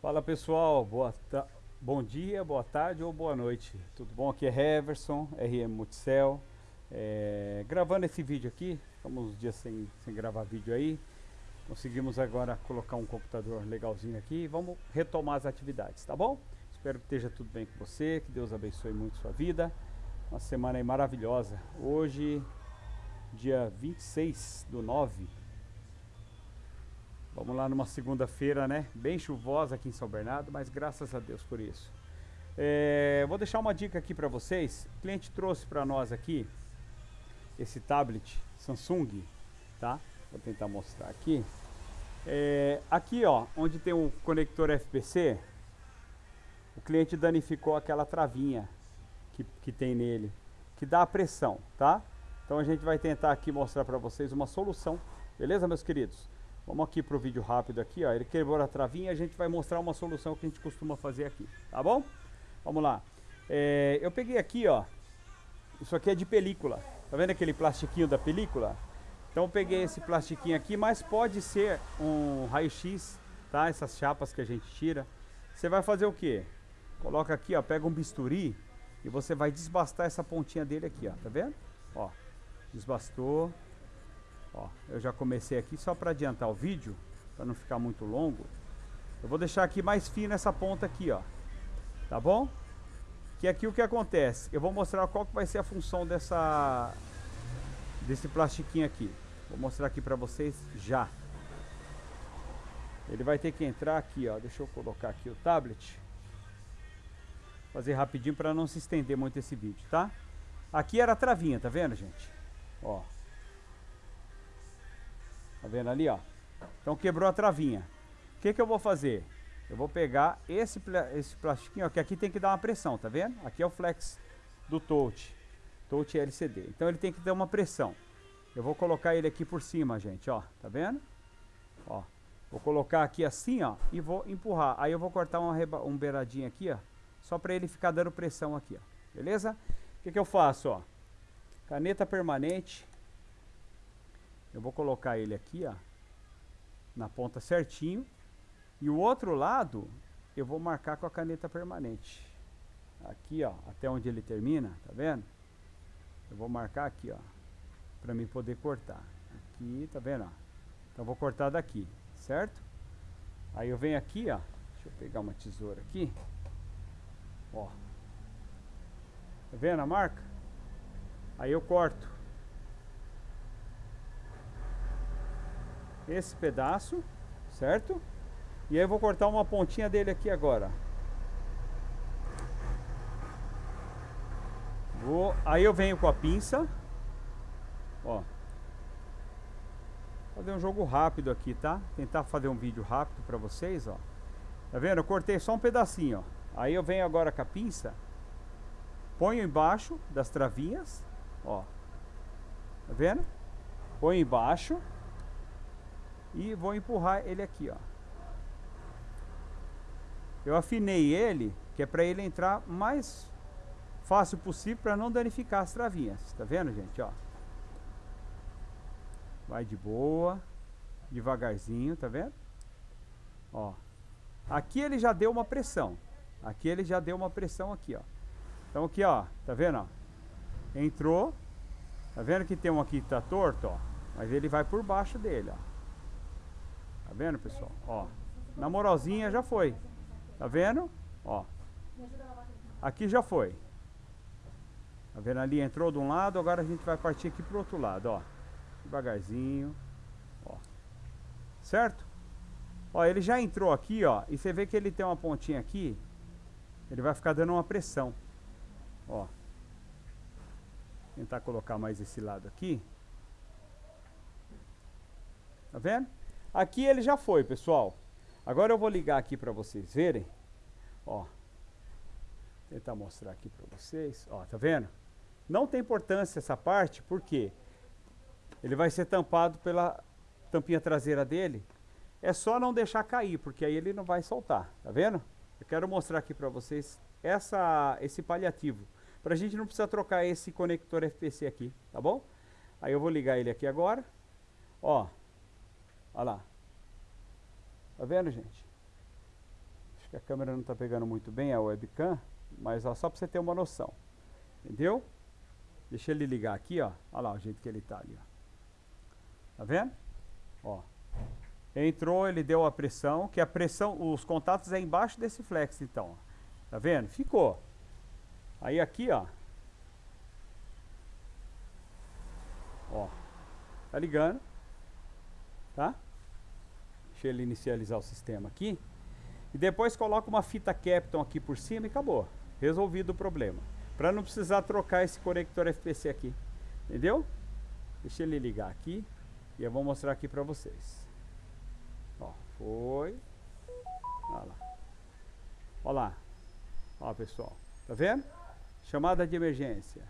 Fala pessoal, boa bom dia, boa tarde ou boa noite. Tudo bom? Aqui é Heverson, RM Multicel. É, gravando esse vídeo aqui, ficamos uns dias sem, sem gravar vídeo aí. Conseguimos agora colocar um computador legalzinho aqui e vamos retomar as atividades, tá bom? Espero que esteja tudo bem com você, que Deus abençoe muito sua vida. Uma semana aí maravilhosa. Hoje, dia 26 do 9 Vamos lá numa segunda-feira, né? Bem chuvosa aqui em São Bernardo, mas graças a Deus por isso. É, vou deixar uma dica aqui para vocês. O cliente trouxe para nós aqui esse tablet Samsung, tá? Vou tentar mostrar aqui. É, aqui, ó, onde tem o conector FPC, o cliente danificou aquela travinha que, que tem nele, que dá a pressão, tá? Então a gente vai tentar aqui mostrar para vocês uma solução, beleza, meus queridos? Vamos aqui para o vídeo rápido aqui, ó. Ele quebrou a travinha, a gente vai mostrar uma solução que a gente costuma fazer aqui, tá bom? Vamos lá. É, eu peguei aqui, ó. Isso aqui é de película. Tá vendo aquele plastiquinho da película? Então eu peguei esse plastiquinho aqui, mas pode ser um raio-x, tá? Essas chapas que a gente tira. Você vai fazer o quê? Coloca aqui, ó, pega um bisturi e você vai desbastar essa pontinha dele aqui, ó. Tá vendo? Ó, desbastou. Ó, eu já comecei aqui só para adiantar o vídeo, para não ficar muito longo. Eu vou deixar aqui mais fino essa ponta aqui, ó. Tá bom? Que aqui o que acontece? Eu vou mostrar qual que vai ser a função dessa desse plastiquinho aqui. Vou mostrar aqui para vocês já. Ele vai ter que entrar aqui, ó. Deixa eu colocar aqui o tablet. Fazer rapidinho para não se estender muito esse vídeo, tá? Aqui era a travinha, tá vendo, gente? Ó. Tá vendo ali, ó? Então quebrou a travinha. O que que eu vou fazer? Eu vou pegar esse, esse plastiquinho, ó, que aqui tem que dar uma pressão, tá vendo? Aqui é o flex do touch, touch LCD. Então ele tem que dar uma pressão. Eu vou colocar ele aqui por cima, gente, ó. Tá vendo? Ó. Vou colocar aqui assim, ó, e vou empurrar. Aí eu vou cortar uma um beiradinho aqui, ó, só para ele ficar dando pressão aqui, ó. Beleza? O que que eu faço, ó? Caneta permanente, eu vou colocar ele aqui, ó, na ponta certinho. E o outro lado, eu vou marcar com a caneta permanente. Aqui, ó, até onde ele termina, tá vendo? Eu vou marcar aqui, ó, para mim poder cortar. Aqui, tá vendo, ó? Então vou cortar daqui, certo? Aí eu venho aqui, ó, deixa eu pegar uma tesoura aqui. Ó. Tá vendo a marca? Aí eu corto. Esse pedaço, certo? E aí eu vou cortar uma pontinha dele aqui agora. Vou, aí eu venho com a pinça. Ó. Fazer um jogo rápido aqui, tá? Tentar fazer um vídeo rápido para vocês, ó. Tá vendo? Eu cortei só um pedacinho, ó. Aí eu venho agora com a pinça. Ponho embaixo das travinhas, ó. Tá vendo? Ponho embaixo e vou empurrar ele aqui, ó. Eu afinei ele, que é para ele entrar mais fácil possível para não danificar as travinhas. Tá vendo, gente, ó? Vai de boa, devagarzinho, tá vendo? Ó. Aqui ele já deu uma pressão. Aqui ele já deu uma pressão aqui, ó. Então aqui, ó, tá vendo, ó? Entrou. Tá vendo que tem um aqui que tá torto, ó? Mas ele vai por baixo dele, ó. Tá vendo, pessoal? Ó, na moralzinha já foi. Tá vendo? Ó. Aqui já foi. Tá vendo ali? Entrou de um lado, agora a gente vai partir aqui pro outro lado, ó. Devagarzinho. Ó. Certo? Ó, ele já entrou aqui, ó. E você vê que ele tem uma pontinha aqui. Ele vai ficar dando uma pressão. Ó. Tentar colocar mais esse lado aqui. Tá vendo? Aqui ele já foi, pessoal. Agora eu vou ligar aqui para vocês verem. Ó. Tentar mostrar aqui para vocês. Ó, tá vendo? Não tem importância essa parte, porque ele vai ser tampado pela tampinha traseira dele. É só não deixar cair, porque aí ele não vai soltar. Tá vendo? Eu quero mostrar aqui para vocês essa, esse paliativo. Para a gente não precisar trocar esse conector FPC aqui, tá bom? Aí eu vou ligar ele aqui agora. Ó, Olha lá. Tá vendo, gente? Acho que a câmera não está pegando muito bem a webcam, mas ó, só para você ter uma noção. Entendeu? Deixa ele ligar aqui, ó. Olha lá o jeito que ele está ali, ó. Tá vendo? Ó. Entrou, ele deu a pressão, que a pressão, os contatos é embaixo desse flex, então. Tá vendo? Ficou. Aí aqui, ó. Ó. Tá ligando. Tá? Deixa ele inicializar o sistema aqui. E depois coloca uma fita Capton aqui por cima e acabou. Resolvido o problema. Para não precisar trocar esse conector FPC aqui. Entendeu? Deixa ele ligar aqui. E eu vou mostrar aqui para vocês. Ó, foi. Olha lá. Olha lá. Ó, pessoal. Tá vendo? Chamada de emergência.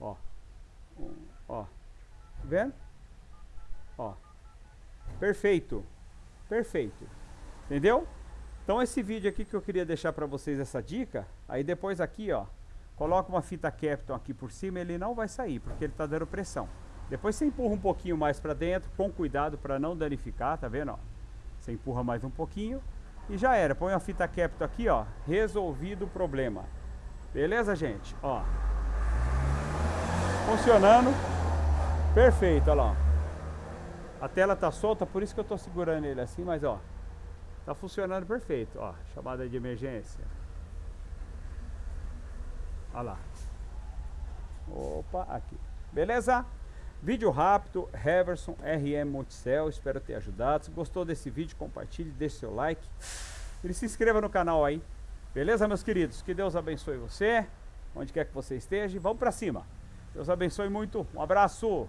Ó. Um, ó. Tá vendo? Ó. Perfeito. Perfeito. Entendeu? Então esse vídeo aqui que eu queria deixar para vocês essa dica, aí depois aqui, ó, coloca uma fita Capton aqui por cima, ele não vai sair, porque ele está dando pressão. Depois você empurra um pouquinho mais para dentro, com cuidado para não danificar, tá vendo, ó? Você empurra mais um pouquinho e já era. Põe a fita Capton aqui, ó, resolvido o problema. Beleza, gente? Ó. Funcionando. Perfeito, olha lá. A tela tá solta, por isso que eu tô segurando ele assim, mas ó, tá funcionando perfeito, ó, chamada de emergência. Olha lá. Opa, aqui. Beleza? Vídeo rápido, Heverson RM Multicel, espero ter ajudado. Se gostou desse vídeo, compartilhe, deixe seu like e se inscreva no canal aí. Beleza, meus queridos? Que Deus abençoe você, onde quer que você esteja. Vamos para cima. Deus abençoe muito. Um abraço.